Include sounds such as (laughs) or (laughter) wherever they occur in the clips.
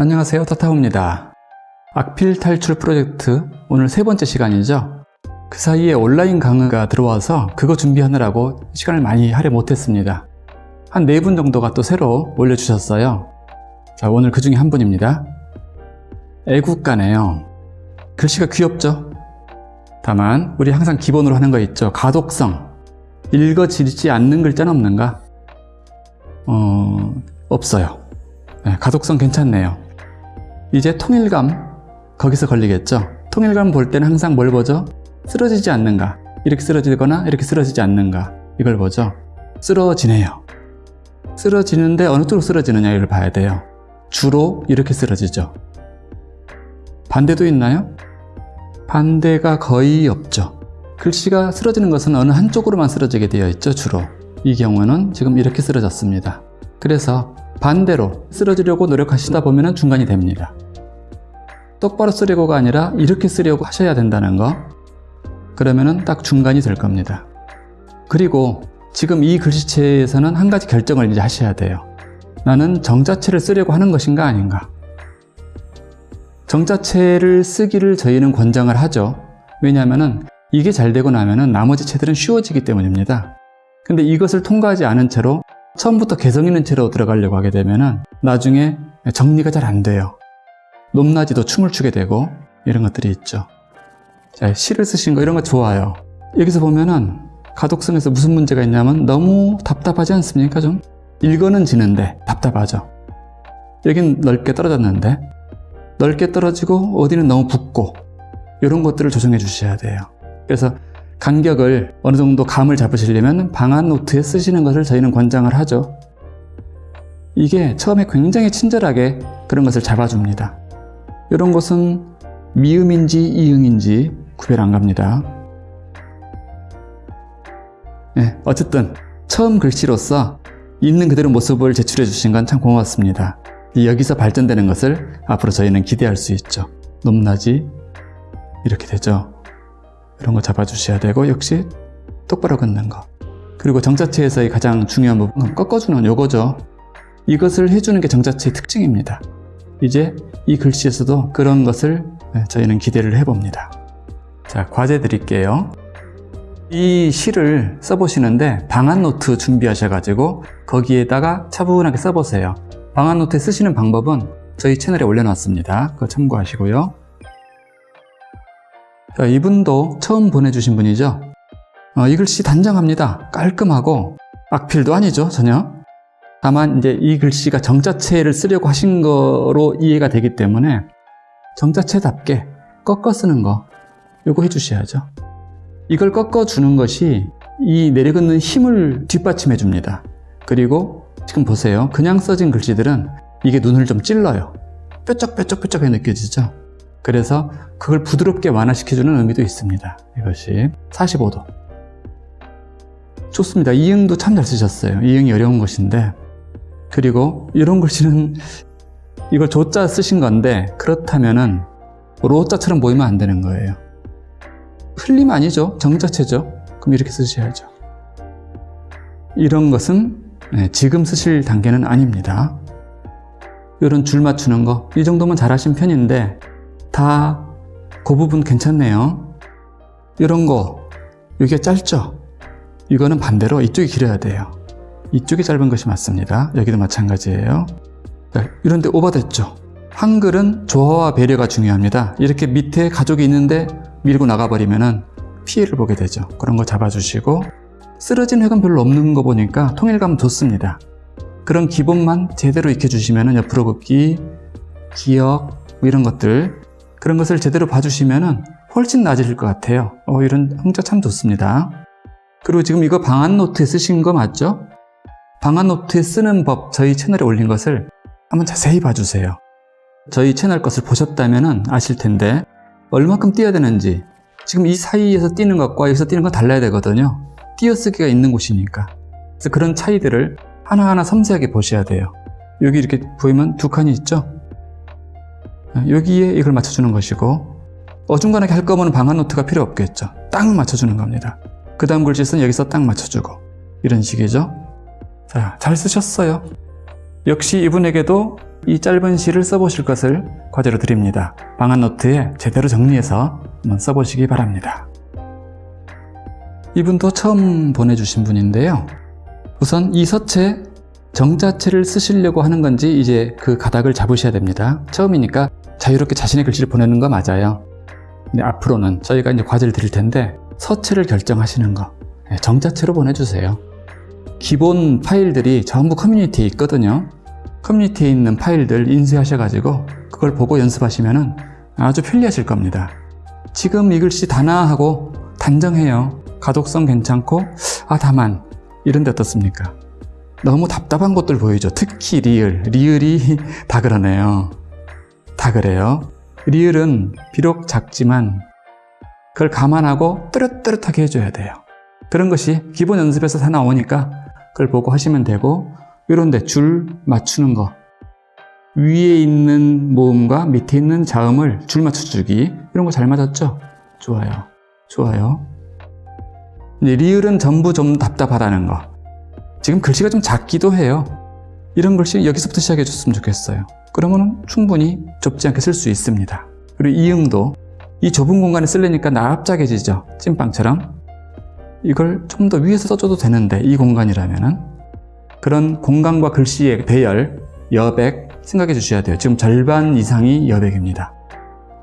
안녕하세요. 타타오입니다. 악필 탈출 프로젝트 오늘 세 번째 시간이죠. 그 사이에 온라인 강의가 들어와서 그거 준비하느라고 시간을 많이 할애 못했습니다. 한 네 분 정도가 또 새로 올려주셨어요. 자 오늘 그 중에 한 분입니다. 애국가네요. 글씨가 귀엽죠? 다만 우리 항상 기본으로 하는 거 있죠. 가독성. 읽어지지 않는 글자는 없는가? 어... 없어요. 네, 가독성 괜찮네요 이제 통일감 거기서 걸리겠죠? 통일감 볼 때는 항상 뭘 보죠? 쓰러지지 않는가? 이렇게 쓰러지거나 이렇게 쓰러지지 않는가? 이걸 보죠. 쓰러지네요. 쓰러지는데 어느 쪽으로 쓰러지느냐 를 봐야 돼요. 주로 이렇게 쓰러지죠. 반대도 있나요? 반대가 거의 없죠. 글씨가 쓰러지는 것은 어느 한쪽으로만 쓰러지게 되어 있죠 주로. 이 경우는 지금 이렇게 쓰러졌습니다. 그래서 반대로 쓰러지려고 노력하시다 보면 중간이 됩니다. 똑바로 쓰려고가 아니라 이렇게 쓰려고 하셔야 된다는 거 그러면 딱 중간이 될 겁니다. 그리고 지금 이 글씨체에서는 한 가지 결정을 이제 하셔야 돼요. 나는 정자체를 쓰려고 하는 것인가 아닌가 정자체를 쓰기를 저희는 권장을 하죠. 왜냐하면 이게 잘 되고 나면 나머지 체들은 쉬워지기 때문입니다. 근데 이것을 통과하지 않은 채로 처음부터 개성 있는 채로 들어가려고 하게 되면 나중에 정리가 잘 안 돼요. 높낮이도 춤을 추게 되고 이런 것들이 있죠. 자, 시를 쓰신 거 이런 거 좋아요. 여기서 보면은 가독성에서 무슨 문제가 있냐면 너무 답답하지 않습니까 좀? 읽어는 지는데 답답하죠. 여긴 넓게 떨어졌는데 넓게 떨어지고 어디는 너무 붓고 이런 것들을 조정해 주셔야 돼요. 그래서 간격을 어느 정도 감을 잡으시려면 방한 노트에 쓰시는 것을 저희는 권장을 하죠. 이게 처음에 굉장히 친절하게 그런 것을 잡아줍니다. 이런 것은 미음인지 이응인지 구별 안 갑니다. 네, 어쨌든 처음 글씨로서 있는 그대로 모습을 제출해 주신 건 참 고맙습니다. 여기서 발전되는 것을 앞으로 저희는 기대할 수 있죠. 높낮이 이렇게 되죠. 이런 거 잡아주셔야 되고 역시 똑바로 긋는 거. 그리고 정자체에서의 가장 중요한 부분은 꺾어주는 요거죠. 이것을 해주는 게 정자체의 특징입니다. 이제 이 글씨에서도 그런 것을 네, 저희는 기대를 해봅니다. 자 과제 드릴게요. 이 시를 써보시는데 방안 노트 준비하셔가지고 거기에다가 차분하게 써보세요. 방한 노트에 쓰시는 방법은 저희 채널에 올려놨습니다. 그거 참고하시고요. 자, 이분도 처음 보내주신 분이죠. 어, 이 글씨 단정합니다. 깔끔하고 악필도 아니죠, 전혀. 다만 이제 이 글씨가 정자체를 쓰려고 하신 거로 이해가 되기 때문에 정자체답게 꺾어 쓰는 거 요거 해주셔야죠. 이걸 꺾어 주는 것이 이 내려긋는 힘을 뒷받침해 줍니다. 그리고 지금 보세요. 그냥 써진 글씨들은 이게 눈을 좀 찔러요. 뾰족뾰족뾰족하게 느껴지죠? 그래서 그걸 부드럽게 완화시켜주는 의미도 있습니다. 이것이 45도 좋습니다. 이응도 참 잘 쓰셨어요. 이응이 어려운 것인데 그리고 이런 글씨는 이걸 조자 쓰신 건데 그렇다면은 로자처럼 보이면 안 되는 거예요. 흘림 아니죠. 정자체죠. 그럼 이렇게 쓰셔야죠. 이런 것은 네, 지금 쓰실 단계는 아닙니다. 이런 줄 맞추는 거 이 정도면 잘하신 편인데 다 그 부분 괜찮네요. 이런 거 여기가 짧죠? 이거는 반대로 이쪽이 길어야 돼요. 이쪽이 짧은 것이 맞습니다. 여기도 마찬가지예요. 네, 이런데 오버됐죠? 한글은 조화와 배려가 중요합니다. 이렇게 밑에 가족이 있는데 밀고 나가버리면 피해를 보게 되죠. 그런 거 잡아주시고 쓰러진 획은 별로 없는 거 보니까 통일감 좋습니다. 그런 기본만 제대로 익혀주시면 옆으로 긋기, 기억 뭐 이런 것들 그런 것을 제대로 봐주시면 훨씬 나아질 것 같아요. 어, 이런 흥자 참 좋습니다. 그리고 지금 이거 방안 노트에 쓰신 거 맞죠? 방안 노트에 쓰는 법 저희 채널에 올린 것을 한번 자세히 봐주세요. 저희 채널 것을 보셨다면 아실 텐데 얼마큼 띄어야 되는지 지금 이 사이에서 띄는 것과 여기서 띄는 건 달라야 되거든요. 띄어쓰기가 있는 곳이니까 그래서 그런 차이들을 하나하나 섬세하게 보셔야 돼요. 여기 이렇게 보이면 두 칸이 있죠? 여기에 이걸 맞춰주는 것이고 어중간하게 할 거면 방한 노트가 필요 없겠죠. 딱 맞춰주는 겁니다. 그 다음 글짓은 여기서 딱 맞춰주고 이런 식이죠. 자, 잘 쓰셨어요. 역시 이분에게도 이 짧은 시를 써보실 것을 과제로 드립니다. 방한 노트에 제대로 정리해서 한번 써보시기 바랍니다. 이분도 처음 보내주신 분인데요. 우선 이 서체 정자체를 쓰시려고 하는 건지 이제 그 가닥을 잡으셔야 됩니다. 처음이니까 자유롭게 자신의 글씨를 보내는 거 맞아요. 근데 앞으로는 저희가 이제 과제를 드릴 텐데 서체를 결정하시는 거 네, 정자체로 보내주세요. 기본 파일들이 전부 커뮤니티에 있거든요. 커뮤니티에 있는 파일들 인쇄하셔가지고 그걸 보고 연습하시면 아주 편리하실 겁니다. 지금 이 글씨 단아하고 단정해요. 가독성 괜찮고 아 다만 이런 데 어떻습니까? 너무 답답한 것들 보이죠. 특히 리을. 리을이 (laughs) 다 그러네요. 다 그래요. 리을은 비록 작지만 그걸 감안하고 뚜렷뚜렷하게 해줘야 돼요. 그런 것이 기본 연습에서 다 나오니까 그걸 보고 하시면 되고 이런데 줄 맞추는 거 위에 있는 모음과 밑에 있는 자음을 줄 맞춰주기 이런 거 잘 맞았죠? 좋아요. 좋아요. 리을은 전부 좀 답답하다는 거 지금 글씨가 좀 작기도 해요. 이런 글씨 여기서부터 시작해 줬으면 좋겠어요. 그러면 충분히 좁지 않게 쓸 수 있습니다. 그리고 이응도 이 좁은 공간에 쓰려니까 납작해지죠. 찐빵처럼. 이걸 좀 더 위에서 써줘도 되는데 이 공간이라면은 그런 공간과 글씨의 배열, 여백 생각해 주셔야 돼요. 지금 절반 이상이 여백입니다.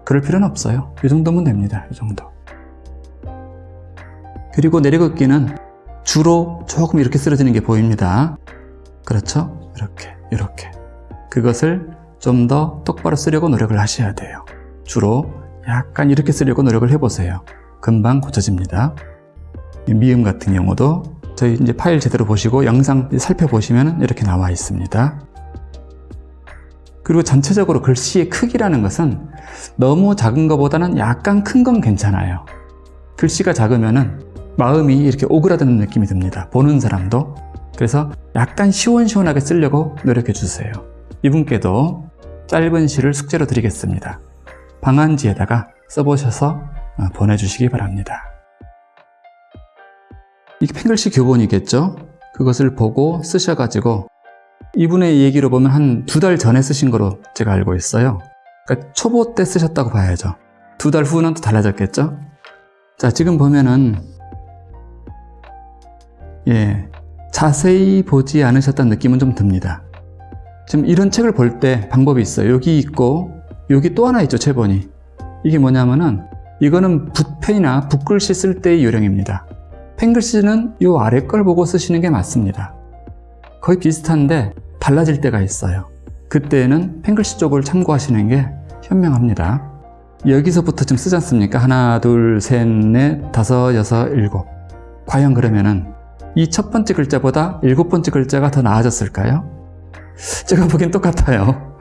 그럴 필요는 없어요. 이 정도면 됩니다. 이 정도. 그리고 내리걷기는 주로 조금 이렇게 쓰러지는 게 보입니다. 그렇죠? 이렇게, 이렇게. 그것을 좀 더 똑바로 쓰려고 노력을 하셔야 돼요. 주로 약간 이렇게 쓰려고 노력을 해보세요. 금방 고쳐집니다. 미음 같은 경우도 저희 이제 파일 제대로 보시고 영상 살펴보시면 이렇게 나와 있습니다. 그리고 전체적으로 글씨의 크기라는 것은 너무 작은 것보다는 약간 큰 건 괜찮아요. 글씨가 작으면은 마음이 이렇게 오그라드는 느낌이 듭니다. 보는 사람도. 그래서 약간 시원시원하게 쓰려고 노력해 주세요. 이분께도 짧은 시를 숙제로 드리겠습니다. 방안지에다가 써보셔서 어, 보내주시기 바랍니다. 이게 펜글씨 교본이겠죠? 그것을 보고 쓰셔가지고 이분의 얘기로 보면 한 두 달 전에 쓰신 거로 제가 알고 있어요. 그러니까 초보 때 쓰셨다고 봐야죠. 두 달 후는 또 달라졌겠죠? 자, 지금 보면은 예, 자세히 보지 않으셨다는 느낌은 좀 듭니다. 지금 이런 책을 볼 때 방법이 있어요. 여기 있고 여기 또 하나 있죠, 체본이. 이게 뭐냐면은 이거는 붓펜이나 붓글씨 쓸 때의 요령입니다. 펜글씨는 이 아래 걸 보고 쓰시는 게 맞습니다. 거의 비슷한데 달라질 때가 있어요. 그때는 펜글씨 쪽을 참고하시는 게 현명합니다. 여기서부터 좀 쓰지 않습니까? 하나, 둘, 셋, 넷, 다섯, 여섯, 일곱. 과연 그러면은 이 첫 번째 글자보다 일곱 번째 글자가 더 나아졌을까요? 제가 보기엔 똑같아요.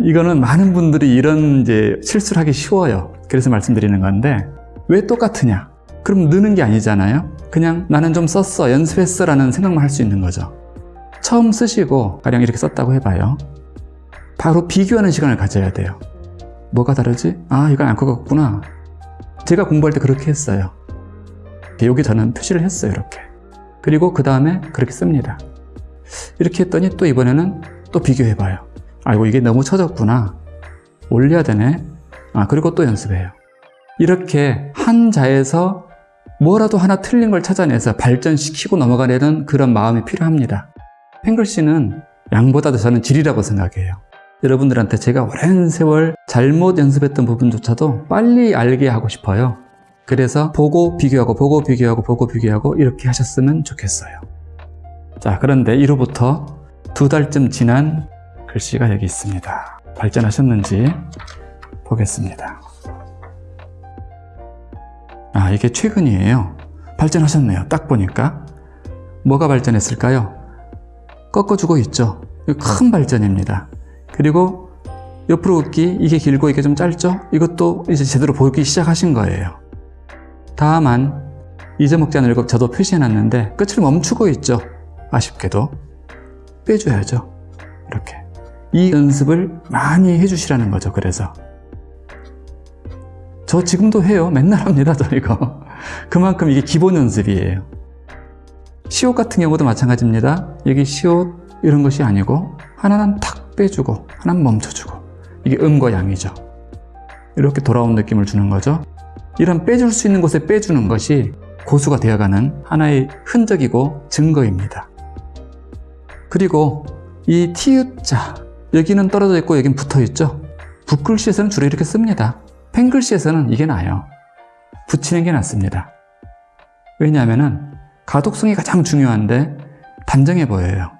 이거는 많은 분들이 이런 이제 실수를 하기 쉬워요. 그래서 말씀드리는 건데 왜 똑같으냐? 그럼 느는 게 아니잖아요. 그냥 나는 좀 썼어, 연습했어 라는 생각만 할 수 있는 거죠. 처음 쓰시고 가령 이렇게 썼다고 해봐요. 바로 비교하는 시간을 가져야 돼요. 뭐가 다르지? 아, 이건 안 커갔구나. 제가 공부할 때 그렇게 했어요. 여기 저는 표시를 했어요, 이렇게. 그리고 그 다음에 그렇게 씁니다. 이렇게 했더니 또 이번에는 또 비교해봐요. 아이고, 이게 너무 처졌구나. 올려야 되네. 아, 그리고 또 연습해요. 이렇게 한 자에서 뭐라도 하나 틀린 걸 찾아내서 발전시키고 넘어가려는 그런 마음이 필요합니다. 펜글씨는 양보다도 저는 질이라고 생각해요. 여러분들한테 제가 오랜 세월 잘못 연습했던 부분조차도 빨리 알게 하고 싶어요. 그래서 보고 비교하고 보고 비교하고 보고 비교하고 이렇게 하셨으면 좋겠어요. 자 그런데 1호부터 두 달쯤 지난 글씨가 여기 있습니다. 발전하셨는지 보겠습니다. 아 이게 최근이에요. 발전하셨네요. 딱 보니까 뭐가 발전했을까요? 꺾어주고 있죠. 큰 발전입니다. 그리고 옆으로 긋기 이게 길고 이게 좀 짧죠? 이것도 이제 제대로 보기 시작하신 거예요. 다만 잊어먹지 않으려고 저도 표시해놨는데 끝을 멈추고 있죠. 아쉽게도 빼줘야죠. 이렇게 이 연습을 많이 해주시라는 거죠. 그래서 저 지금도 해요. 맨날 합니다. 저 이거 (laughs) 그만큼 이게 기본 연습이에요. 시옷 같은 경우도 마찬가지입니다. 여기 시옷 이런 것이 아니고 하나는 탁 빼주고 하나는 멈춰주고 이게 음과 양이죠. 이렇게 돌아온 느낌을 주는 거죠. 이런 빼줄 수 있는 곳에 빼주는 것이 고수가 되어가는 하나의 흔적이고 증거입니다. 그리고 이 티읕자 여기는 떨어져 있고 여긴 붙어 있죠. 붓글씨에서는 주로 이렇게 씁니다. 펜글씨에서는 이게 나아요. 붙이는 게 낫습니다. 왜냐하면 가독성이 가장 중요한데 단정해 보여요.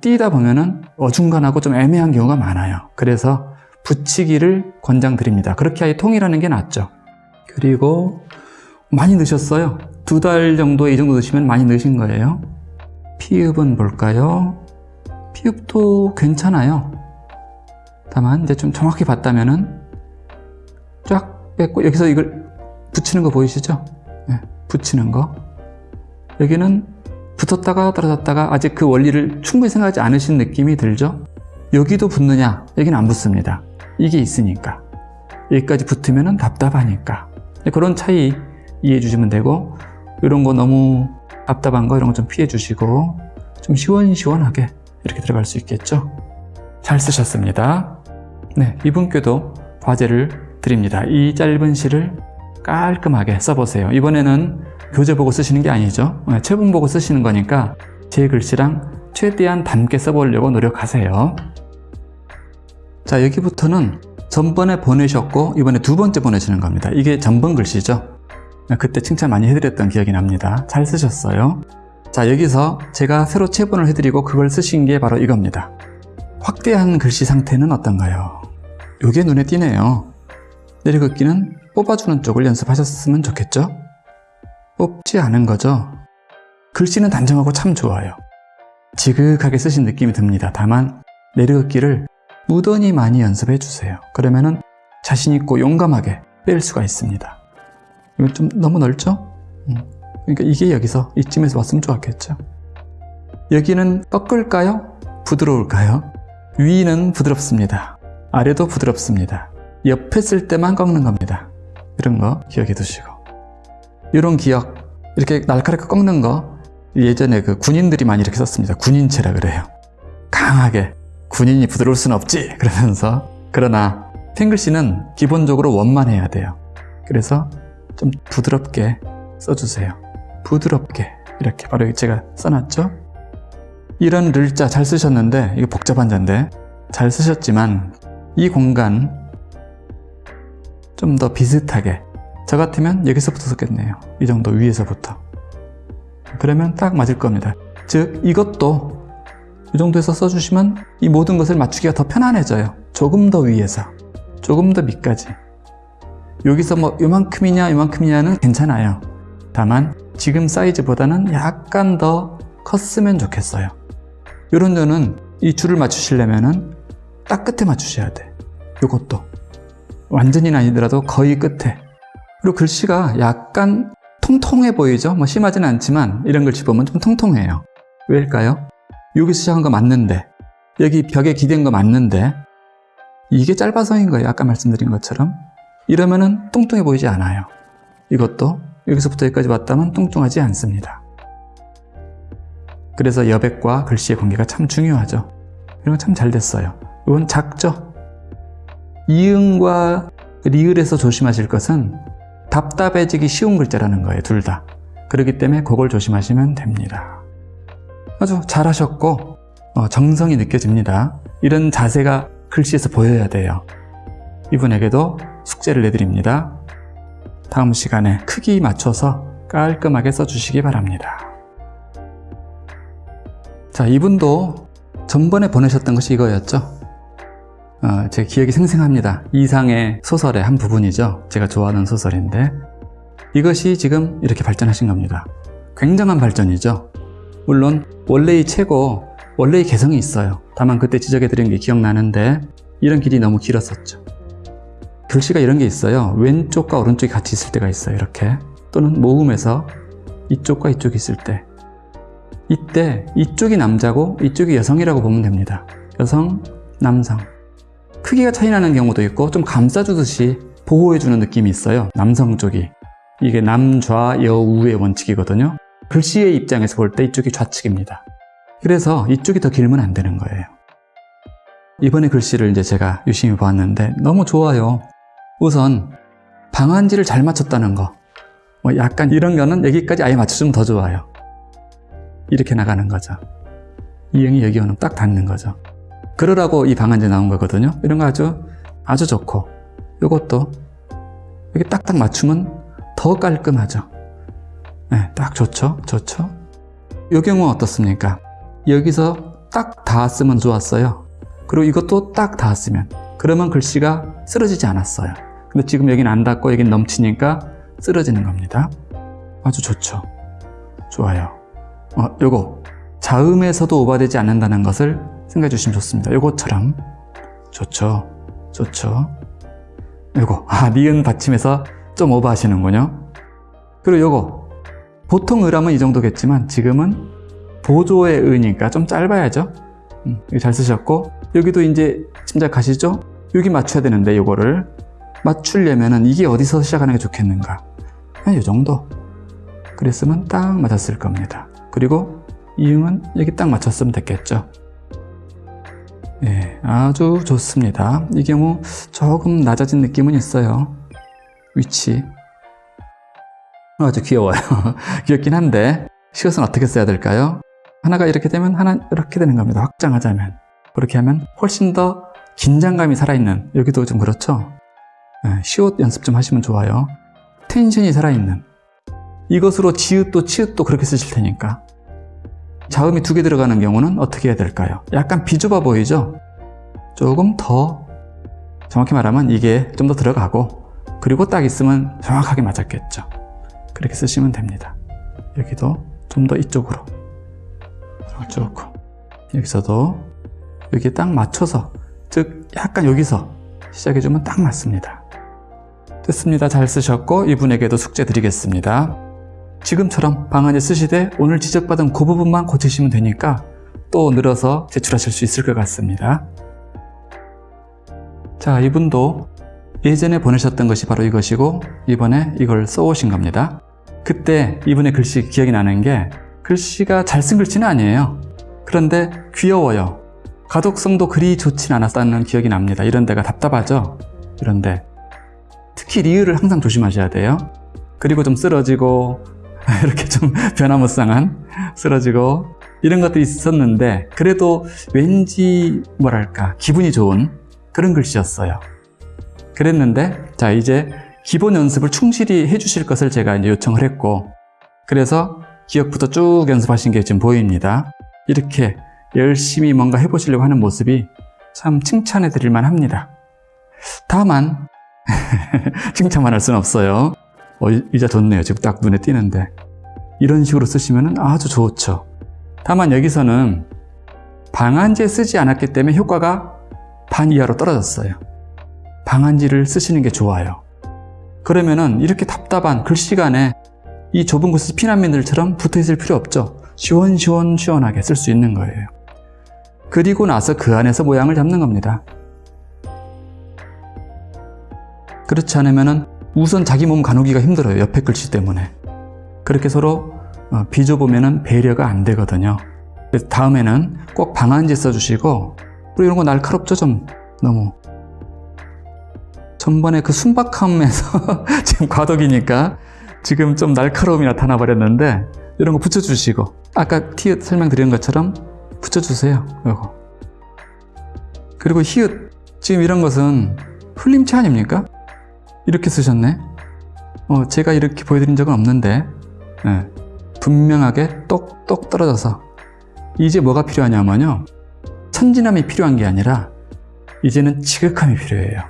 띄다 보면 은 어중간하고 좀 애매한 경우가 많아요. 그래서 붙이기를 권장드립니다. 그렇게 아예 통일하는 게 낫죠. 그리고 많이 넣으셨어요. 두 달 정도 이 정도 넣으시면 많이 넣으신 거예요. 피읍은 볼까요? 피읍도 괜찮아요. 다만 이제 좀 정확히 봤다면은 쫙 뺐고 여기서 이걸 붙이는 거 보이시죠? 네, 붙이는 거. 여기는 붙었다가 떨어졌다가 아직 그 원리를 충분히 생각하지 않으신 느낌이 들죠? 여기도 붙느냐? 여기는 안 붙습니다. 이게 있으니까. 여기까지 붙으면 답답하니까. 그런 차이 이해해 주시면 되고 이런 거 너무 답답한 거 이런 거 좀 피해 주시고 좀 시원시원하게 이렇게 들어갈 수 있겠죠? 잘 쓰셨습니다. 네, 이분께도 과제를 드립니다. 이 짧은 시를 깔끔하게 써보세요. 이번에는 교재 보고 쓰시는 게 아니죠. 네, 체본 보고 쓰시는 거니까 제 글씨랑 최대한 닮게 써보려고 노력하세요. 자, 여기부터는 전번에 보내셨고 이번에 두 번째 보내시는 겁니다. 이게 전번 글씨죠. 네, 그때 칭찬 많이 해드렸던 기억이 납니다. 잘 쓰셨어요. 자, 여기서 제가 새로 체본을 해드리고 그걸 쓰신 게 바로 이겁니다. 확대한 글씨 상태는 어떤가요? 이게 눈에 띄네요. 내리긋기는 뽑아주는 쪽을 연습하셨으면 좋겠죠? 뽑지 않은 거죠? 글씨는 단정하고 참 좋아요. 지극하게 쓰신 느낌이 듭니다. 다만 내리긋기를 무던히 많이 연습해 주세요. 그러면은 자신 있고 용감하게 뺄 수가 있습니다. 이건 좀 너무 넓죠? 음. 그러니까 이게 여기서 이쯤에서 왔으면 좋았겠죠? 여기는 꺾을까요? 부드러울까요? 위는 부드럽습니다. 아래도 부드럽습니다. 옆에 쓸 때만 꺾는 겁니다. 이런 거 기억해 두시고. 이런 기억, 이렇게 날카롭게 꺾는 거 예전에 그 군인들이 많이 이렇게 썼습니다. 군인체라 그래요. 강하게 군인이 부드러울 순 없지 그러면서 그러나 탱글씨는 기본적으로 원만해야 돼요. 그래서 좀 부드럽게 써주세요. 부드럽게 이렇게 바로 제가 써놨죠. 이런 를자 잘 쓰셨는데 이거 복잡한 자인데 잘 쓰셨지만 이 공간 좀 더 비슷하게 저 같으면 여기서부터 썼겠네요. 이 정도 위에서부터. 그러면 딱 맞을 겁니다. 즉 이것도 이 정도에서 써주시면 이 모든 것을 맞추기가 더 편안해져요. 조금 더 위에서, 조금 더 밑까지. 여기서 뭐 요만큼이냐 요만큼이냐는 괜찮아요. 다만 지금 사이즈보다는 약간 더 컸으면 좋겠어요. 이런 데는 이 줄을 맞추시려면 은 딱 끝에 맞추셔야 돼. 요것도. 완전히는 아니더라도 거의 끝에. 그리고 글씨가 약간 통통해 보이죠? 뭐 심하지는 않지만 이런 글씨 보면 좀 통통해요. 왜일까요? 여기 시작한 거 맞는데 여기 벽에 기댄 거 맞는데 이게 짧아서인 거예요. 아까 말씀드린 것처럼. 이러면 은 뚱뚱해 보이지 않아요. 이것도 여기서부터 여기까지 왔다면 뚱뚱하지 않습니다. 그래서 여백과 글씨의 관계가 참 중요하죠. 이런 거 참 잘 됐어요. 이건 작죠? 이응과 리을에서 조심하실 것은 답답해지기 쉬운 글자라는 거예요. 둘 다. 그렇기 때문에 그걸 조심하시면 됩니다. 아주 잘하셨고 어, 정성이 느껴집니다. 이런 자세가 글씨에서 보여야 돼요. 이분에게도 숙제를 내드립니다. 다음 시간에 크기 맞춰서 깔끔하게 써주시기 바랍니다. 자, 이분도 전번에 보내셨던 것이 이거였죠. 어, 제 기억이 생생합니다. 이상의 소설의 한 부분이죠. 제가 좋아하는 소설인데 이것이 지금 이렇게 발전하신 겁니다. 굉장한 발전이죠. 물론 원래의 최고, 원래의 개성이 있어요. 다만 그때 지적해드린 게 기억나는데 이런 길이 너무 길었었죠. 글씨가 이런 게 있어요. 왼쪽과 오른쪽이 같이 있을 때가 있어요. 이렇게 또는 모음에서 이쪽과 이쪽이 있을 때 이때 이쪽이 남자고 이쪽이 여성이라고 보면 됩니다. 여성, 남성 크기가 차이 나는 경우도 있고 좀 감싸주듯이 보호해주는 느낌이 있어요. 남성 쪽이 이게 남좌여우의 원칙이거든요. 글씨의 입장에서 볼 때 이쪽이 좌측입니다. 그래서 이쪽이 더 길면 안 되는 거예요. 이번에 글씨를 이제 제가 유심히 보았는데 너무 좋아요. 우선 방한지를 잘 맞췄다는 거. 뭐 약간 이런 거는 여기까지 아예 맞춰주면 더 좋아요. 이렇게 나가는 거죠. 이응이 여기 오면 딱 닿는 거죠. 그러라고 이 방한지 나온 거거든요. 이런 거 아주 아주 좋고 이것도 여기 딱딱 맞추면 더 깔끔하죠. 네, 딱 좋죠. 좋죠. 이 경우 어떻습니까? 여기서 딱 닿았으면 좋았어요. 그리고 이것도 딱 닿았으면 그러면 글씨가 쓰러지지 않았어요. 근데 지금 여기는 안 닿고 여긴 넘치니까 쓰러지는 겁니다. 아주 좋죠. 좋아요. 어, 요거 자음에서도 오버되지 않는다는 것을 생각해 주시면 좋습니다. 요것처럼 좋죠. 좋죠. 요거 아 니은 받침에서 좀 오버하시는군요. 그리고 요거 보통 의라면 이 정도겠지만 지금은 보조의 의니까 좀 짧아야죠. 음, 잘 쓰셨고 여기도 이제 짐작하시죠? 여기 맞춰야 되는데 요거를 맞추려면은 이게 어디서 시작하는 게 좋겠는가? 한이 정도. 그랬으면 딱 맞았을 겁니다. 그리고 이음은 여기 딱 맞췄으면 됐겠죠. 예, 아주 좋습니다. 이 경우 조금 낮아진 느낌은 있어요. 위치. 아주 귀여워요. (laughs) 귀엽긴 한데 시옷은 어떻게 써야 될까요? 하나가 이렇게 되면 하나 이렇게 되는 겁니다. 확장하자면. 그렇게 하면 훨씬 더 긴장감이 살아있는 여기도 좀 그렇죠? 예, 시옷 연습 좀 하시면 좋아요. 텐션이 살아있는 이것으로 지읒도 치읒도 그렇게 쓰실 테니까 자음이 두 개 들어가는 경우는 어떻게 해야 될까요? 약간 비좁아 보이죠? 조금 더 정확히 말하면 이게 좀 더 들어가고 그리고 딱 있으면 정확하게 맞았겠죠. 그렇게 쓰시면 됩니다. 여기도 좀 더 이쪽으로 좋고 여기서도 여기에 딱 맞춰서 즉 약간 여기서 시작해주면 딱 맞습니다. 됐습니다. 잘 쓰셨고 이분에게도 숙제 드리겠습니다. 지금처럼 방안에 쓰시되 오늘 지적받은 그 부분만 고치시면 되니까 또 늘어서 제출하실 수 있을 것 같습니다. 자, 이분도 예전에 보내셨던 것이 바로 이것이고 이번에 이걸 써오신 겁니다. 그때 이분의 글씨 기억이 나는 게 글씨가 잘 쓴 글씨는 아니에요. 그런데 귀여워요. 가독성도 그리 좋진 않았다는 기억이 납니다. 이런 데가 답답하죠? 이런데 특히 리을을 항상 조심하셔야 돼요. 그리고 좀 쓰러지고 (laughs) 이렇게 좀 변화무쌍한 쓰러지고 이런 것도 있었는데 그래도 왠지 뭐랄까 기분이 좋은 그런 글씨였어요. 그랬는데 자 이제 기본 연습을 충실히 해주실 것을 제가 이제 요청을 했고 그래서 기억부터 쭉 연습하신 게 지금 보입니다. 이렇게 열심히 뭔가 해보시려고 하는 모습이 참 칭찬해 드릴 만합니다. 다만 (laughs) 칭찬만 할 수는 없어요. 어, 이자 좋네요. 지금 딱 눈에 띄는데. 이런 식으로 쓰시면 아주 좋죠. 다만 여기서는 방한제 쓰지 않았기 때문에 효과가 반 이하로 떨어졌어요. 방한지를 쓰시는 게 좋아요. 그러면은 이렇게 답답한 글씨간에 이 좁은 곳에 피난민들처럼 붙어 있을 필요 없죠. 시원시원 시원하게 쓸 수 있는 거예요. 그리고 나서 그 안에서 모양을 잡는 겁니다. 그렇지 않으면 우선 자기 몸 가누기가 힘들어요. 옆에 글씨 때문에. 그렇게 서로 어, 비좁으면 배려가 안 되거든요. 다음에는 꼭 방한지 써주시고 그리고 이런 거 날카롭죠 좀 너무 전번에 그 순박함에서 (laughs) 지금 과덕이니까 지금 좀 날카로움이 나타나 버렸는데 이런 거 붙여주시고 아까 티읕 설명드린 것처럼 붙여주세요 이거 그리고 히읗 지금 이런 것은 풀림체 아닙니까? 이렇게 쓰셨네 어, 제가 이렇게 보여드린 적은 없는데 네. 분명하게 똑똑 떨어져서 이제 뭐가 필요하냐면요 천진함이 필요한 게 아니라 이제는 지극함이 필요해요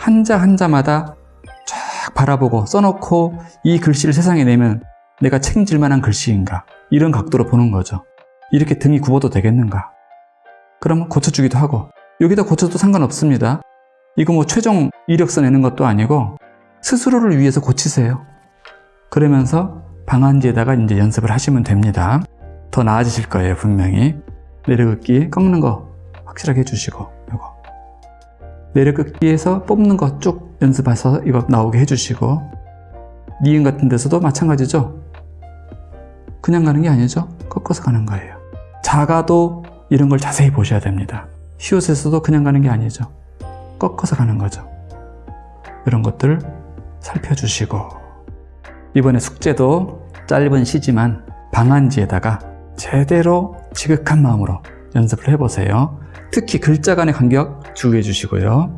한자 한자마다 쫙 바라보고 써놓고 이 글씨를 세상에 내면 내가 책임질 만한 글씨인가? 이런 각도로 보는 거죠. 이렇게 등이 굽어도 되겠는가? 그러면 고쳐주기도 하고 여기다 고쳐도 상관없습니다. 이거 뭐 최종 이력서 내는 것도 아니고 스스로를 위해서 고치세요. 그러면서 방한지에다가 이제 연습을 하시면 됩니다. 더 나아지실 거예요 분명히. 내려긋기 꺾는 거 확실하게 해주시고 이거 내려긋기에서 뽑는 거 쭉 연습해서 이거 나오게 해주시고 니은 같은 데서도 마찬가지죠 그냥 가는 게 아니죠 꺾어서 가는 거예요 작아도 이런 걸 자세히 보셔야 됩니다 히읗에서도 그냥 가는 게 아니죠. 꺾어서 가는 거죠. 이런 것들 살펴주시고 이번에 숙제도 짧은 시지만 방안지에다가 제대로 지극한 마음으로 연습을 해보세요. 특히 글자 간의 간격 주의해 주시고요.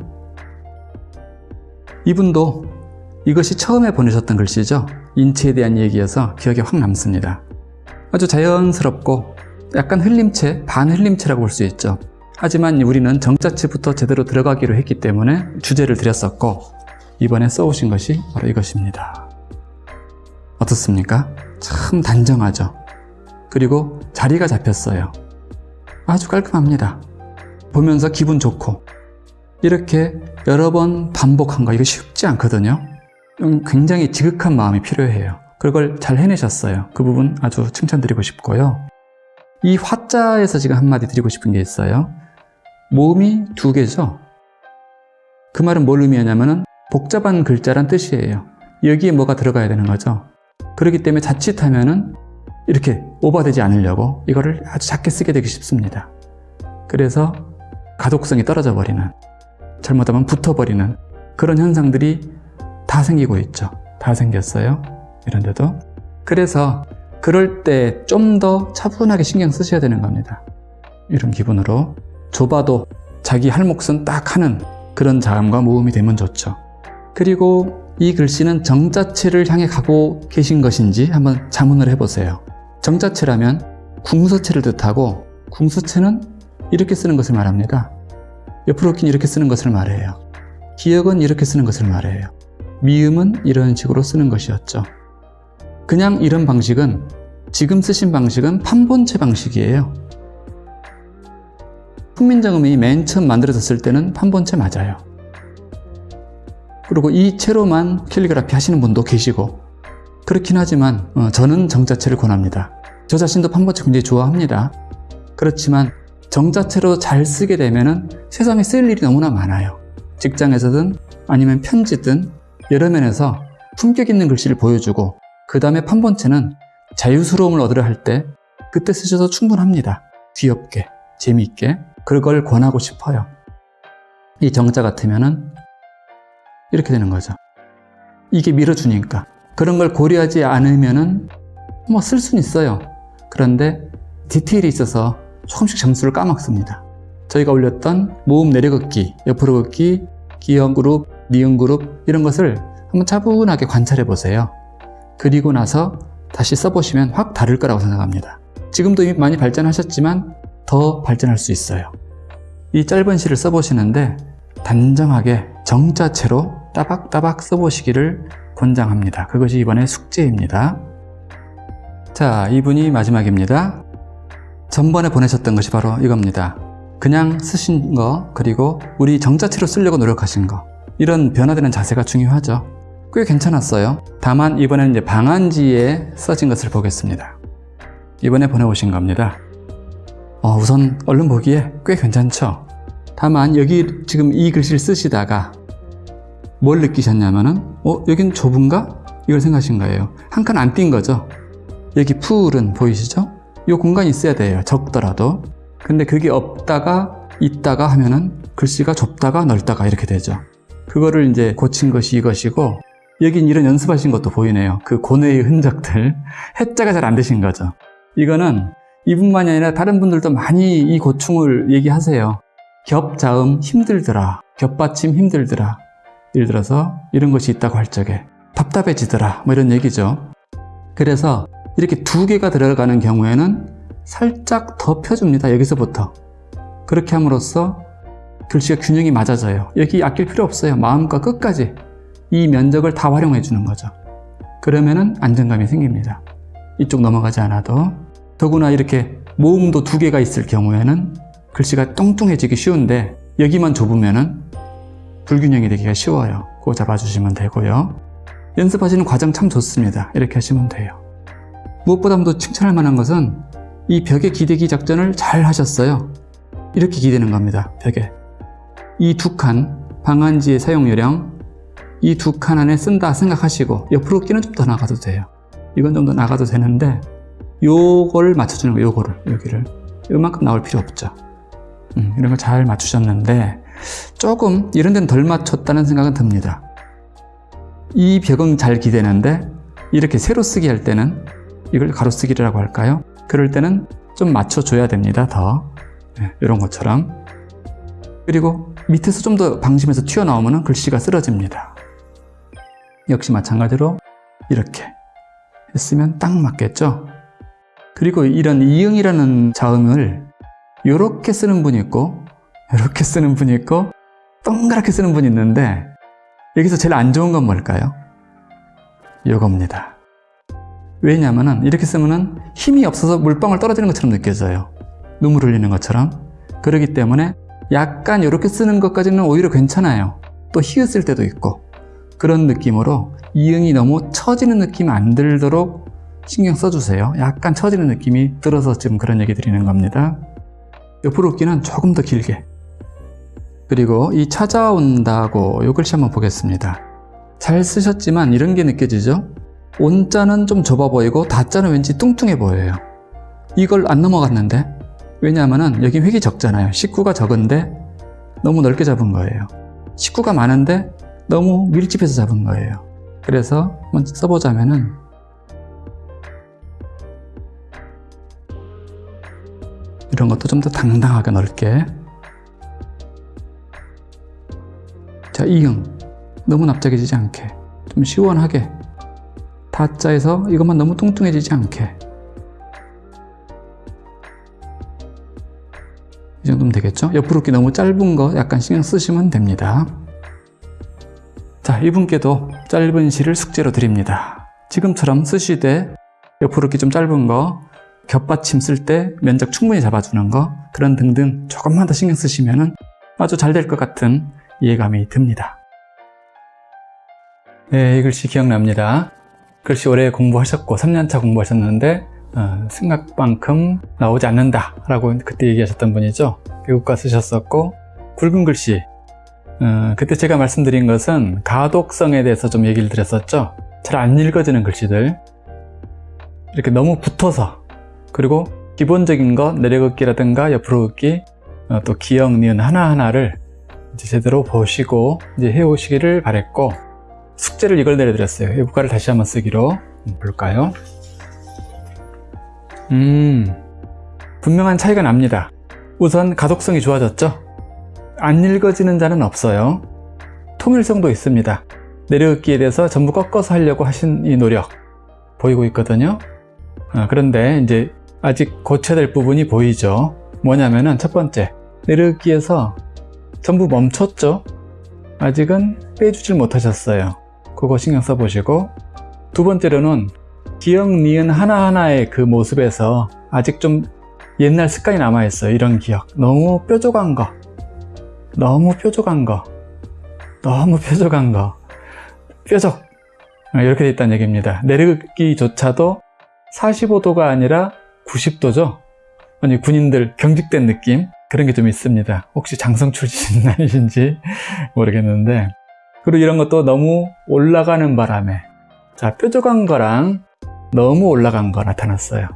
이분도 이것이 처음에 보내셨던 글씨죠. 인체에 대한 얘기여서 기억에 확 남습니다. 아주 자연스럽고 약간 흘림체, 반흘림체라고 볼 수 있죠. 하지만 우리는 정자체부터 제대로 들어가기로 했기 때문에 주제를 드렸었고 이번에 써오신 것이 바로 이것입니다. 어떻습니까? 참 단정하죠. 그리고 자리가 잡혔어요. 아주 깔끔합니다. 보면서 기분 좋고 이렇게 여러 번 반복한 거 이거 쉽지 않거든요. 굉장히 지극한 마음이 필요해요. 그걸 잘 해내셨어요. 그 부분 아주 칭찬드리고 싶고요. 이 화자에서 지금 한마디 드리고 싶은 게 있어요. 모음이 두 개죠. 그 말은 뭘 의미하냐면 은 복잡한 글자란 뜻이에요. 여기에 뭐가 들어가야 되는 거죠. 그렇기 때문에 자칫하면 은 이렇게 오버되지 않으려고 이거를 아주 작게 쓰게 되기 쉽습니다. 그래서 가독성이 떨어져 버리는 잘못하면 붙어버리는 그런 현상들이 다 생기고 있죠. 다 생겼어요. 이런데도. 그래서 그럴 때 좀 더 차분하게 신경 쓰셔야 되는 겁니다. 이런 기분으로 좁아도 자기 할 몫은 딱 하는 그런 자음과 모음이 되면 좋죠. 그리고 이 글씨는 정자체를 향해 가고 계신 것인지 한번 자문을 해보세요. 정자체라면 궁서체를 뜻하고 궁서체는 이렇게 쓰는 것을 말합니다. 옆으로 긴 이렇게 쓰는 것을 말해요. 기역은 이렇게 쓰는 것을 말해요. 미음은 이런 식으로 쓰는 것이었죠. 그냥 이런 방식은 지금 쓰신 방식은 판본체 방식이에요. 훈민정음이 맨 처음 만들어졌을 때는 판본체 맞아요. 그리고 이 채로만 캘리그라피 하시는 분도 계시고 그렇긴 하지만 어, 저는 정자체를 권합니다. 저 자신도 판본체 굉장히 좋아합니다. 그렇지만 정자체로 잘 쓰게 되면 세상에 쓸 일이 너무나 많아요. 직장에서든 아니면 편지든 여러 면에서 품격 있는 글씨를 보여주고 그 다음에 판본체는 자유스러움을 얻으려 할 때 그때 쓰셔도 충분합니다. 귀엽게, 재미있게 그걸 권하고 싶어요. 이 정자 같으면 은 이렇게 되는 거죠. 이게 밀어주니까 그런 걸 고려하지 않으면 은 뭐 쓸 수는 있어요. 그런데 디테일이 있어서 조금씩 점수를 까먹습니다. 저희가 올렸던 모음 내려걷기, 옆으로 걷기, 기형 그룹, 니은 그룹 이런 것을 한번 차분하게 관찰해 보세요. 그리고 나서 다시 써보시면 확 다를 거라고 생각합니다. 지금도 이미 많이 발전하셨지만 더 발전할 수 있어요. 이 짧은 시를 써보시는데 단정하게 정자체로 따박따박 써보시기를 권장합니다. 그것이 이번에 숙제입니다. 자, 이분이 마지막입니다. 전번에 보내셨던 것이 바로 이겁니다. 그냥 쓰신 거, 그리고 우리 정자체로 쓰려고 노력하신 거. 이런 변화되는 자세가 중요하죠. 꽤 괜찮았어요. 다만 이번에는 이제 방안지에 써진 것을 보겠습니다. 이번에 보내오신 겁니다. 어, 우선 얼른 보기에 꽤 괜찮죠? 다만 여기 지금 이 글씨를 쓰시다가 뭘 느끼셨냐면은 어? 여긴 좁은가? 이걸 생각하신 거예요. 한 칸 안 뛴 거죠. 여기 풀은 보이시죠? 이 공간이 있어야 돼요. 적더라도. 근데 그게 없다가 있다가 하면은 글씨가 좁다가 넓다가 이렇게 되죠. 그거를 이제 고친 것이 이것이고 여긴 이런 연습하신 것도 보이네요. 그 고뇌의 흔적들. (laughs) 해자가 잘 안 되신 거죠. 이거는 이분만이 아니라 다른 분들도 많이 이 고충을 얘기하세요. 겹자음 힘들더라. 겹받침 힘들더라. 예를 들어서 이런 것이 있다고 할 적에 답답해지더라. 뭐 이런 얘기죠. 그래서 이렇게 두 개가 들어가는 경우에는 살짝 더 펴줍니다. 여기서부터. 그렇게 함으로써 글씨가 균형이 맞아져요. 여기 아낄 필요 없어요. 마음과 끝까지 이 면적을 다 활용해 주는 거죠. 그러면은 안정감이 생깁니다. 이쪽 넘어가지 않아도 더구나 이렇게 모음도 두 개가 있을 경우에는 글씨가 뚱뚱해지기 쉬운데 여기만 좁으면은 불균형이 되기가 쉬워요. 그거 잡아주시면 되고요. 연습하시는 과정 참 좋습니다. 이렇게 하시면 돼요. 무엇보다도 칭찬할 만한 것은 이 벽에 기대기 작전을 잘 하셨어요. 이렇게 기대는 겁니다. 벽에. 이 두 칸, 방안지의 사용 요령, 이 두 칸 안에 쓴다 생각하시고 옆으로 끼는 좀 더 나가도 돼요. 이건 좀 더 나가도 되는데 요거를 맞춰주는 거예요. 요거를, 여기를. 요만큼 나올 필요 없죠. 음, 이런 거잘 맞추셨는데 조금 이런 데는 덜 맞췄다는 생각은 듭니다. 이 벽은 잘 기대는데 이렇게 세로 쓰기 할 때는 이걸 가로 쓰기라고 할까요? 그럴 때는 좀 맞춰줘야 됩니다. 더 네, 이런 것처럼 그리고 밑에서 좀 더 방심해서 튀어나오면 글씨가 쓰러집니다. 역시 마찬가지로 이렇게 했으면 딱 맞겠죠? 그리고 이런 이응이라는 자음을 이렇게 쓰는 분이 있고 이렇게 쓰는 분이 있고 동그랗게 쓰는 분이 있는데 여기서 제일 안 좋은 건 뭘까요? 이겁니다. 왜냐하면 이렇게 쓰면 힘이 없어서 물방울 떨어지는 것처럼 느껴져요. 눈물 흘리는 것처럼. 그렇기 때문에 약간 이렇게 쓰는 것까지는 오히려 괜찮아요. 또 히읗 때도 있고 그런 느낌으로 이응이 너무 처지는 느낌 안 들도록 신경 써주세요. 약간 처지는 느낌이 들어서 지금 그런 얘기 드리는 겁니다. 옆으로 웃기는 조금 더 길게 그리고 이 찾아온다고 이 글씨 한번 보겠습니다. 잘 쓰셨지만 이런 게 느껴지죠? 온자는 좀 좁아 보이고 다자는 왠지 뚱뚱해 보여요. 이걸 안 넘어갔는데 왜냐하면 여기 획이 적잖아요. 식구가 적은데 너무 넓게 잡은 거예요. 식구가 많은데 너무 밀집해서 잡은 거예요. 그래서 한번 써보자면은 이런 것도 좀 더 당당하게 넓게 자, 이응 너무 납작해지지 않게 좀 시원하게 다자에서 이것만 너무 뚱뚱해지지 않게 이 정도면 되겠죠? 옆으로 기 너무 짧은 거 약간 신경 쓰시면 됩니다. 자, 이분께도 짧은 시를 숙제로 드립니다. 지금처럼 쓰시되 옆으로 기좀 짧은 거, 겹받침 쓸 때 면적 충분히 잡아주는 거, 그런 등등 조금만 더 신경 쓰시면 아주 잘 될 것 같은 이해감이 듭니다. 네, 이 글씨 기억납니다. 글씨 오래 공부하셨고 3년차 공부하셨는데 어, 생각만큼 나오지 않는다 라고 그때 얘기하셨던 분이죠. 외국가 쓰셨었고 굵은 글씨 어, 그때 제가 말씀드린 것은 가독성에 대해서 좀 얘기를 드렸었죠. 잘 안 읽어지는 글씨들 이렇게 너무 붙어서 그리고 기본적인 것 내려긋기라든가 옆으로 긋기 어, 또 기역, 니은 하나하나를 제대로 보시고 이제 해오시기를 바랬고 숙제를 이걸 내려드렸어요. 외국가를 다시 한번 쓰기로 볼까요? 음, 분명한 차이가 납니다. 우선 가독성이 좋아졌죠? 안 읽어지는 자는 없어요. 통일성도 있습니다. 내려읽기에 대해서 전부 꺾어서 하려고 하신 이 노력 보이고 있거든요. 아, 그런데 이제 아직 고쳐야 될 부분이 보이죠. 뭐냐면은 첫 번째, 내려읽기에서 전부 멈췄죠? 아직은 빼주질 못하셨어요. 그거 신경 써보시고 두 번째로는 기억, 니은 하나하나의 그 모습에서 아직 좀 옛날 습관이 남아있어요. 이런 기억. 너무 뾰족한 거. 너무 뾰족한 거. 너무 뾰족한 거. 뾰족. 이렇게 돼 있다는 얘기입니다. 내리기조차도 45도가 아니라 90도죠. 아니 군인들 경직된 느낌 그런 게 좀 있습니다. 혹시 장성 출신 아니신지 모르겠는데 그리고 이런 것도 너무 올라가는 바람에 자 뾰족한 거랑 너무 올라간 거 나타났어요.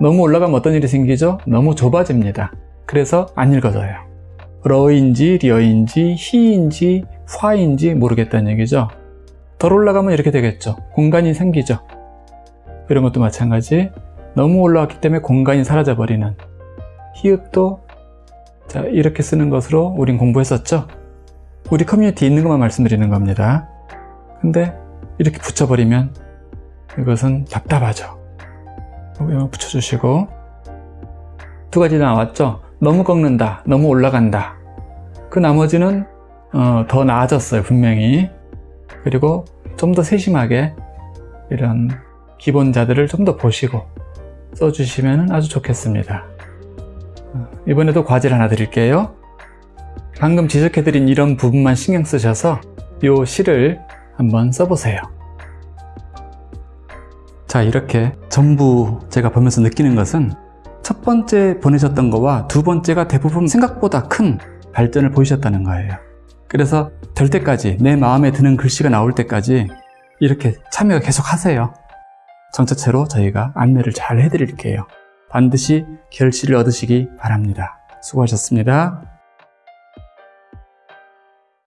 너무 올라가면 어떤 일이 생기죠? 너무 좁아집니다. 그래서 안 읽어져요. 러인지 리어인지 히인지 화인지 모르겠다는 얘기죠. 덜 올라가면 이렇게 되겠죠. 공간이 생기죠. 이런 것도 마찬가지 너무 올라왔기 때문에 공간이 사라져 버리는 히읗도 자 이렇게 쓰는 것으로 우린 공부했었죠. 우리 커뮤니티 있는 것만 말씀드리는 겁니다. 근데 이렇게 붙여버리면 이것은 답답하죠. 붙여주시고 두 가지 나왔죠. 너무 꺾는다, 너무 올라간다. 그 나머지는 어, 더 나아졌어요, 분명히. 그리고 좀 더 세심하게 이런 기본자들을 좀 더 보시고 써주시면 아주 좋겠습니다. 어, 이번에도 과제를 하나 드릴게요. 방금 지적해드린 이런 부분만 신경 쓰셔서 이 시를 한번 써보세요. 자 이렇게 전부 제가 보면서 느끼는 것은 첫 번째 보내셨던 거와 두 번째가 대부분 생각보다 큰 발전을 보이셨다는 거예요. 그래서 될 때까지 내 마음에 드는 글씨가 나올 때까지 이렇게 참여 계속 하세요. 전체체로 저희가 안내를 잘 해드릴게요. 반드시 결실을 얻으시기 바랍니다. 수고하셨습니다.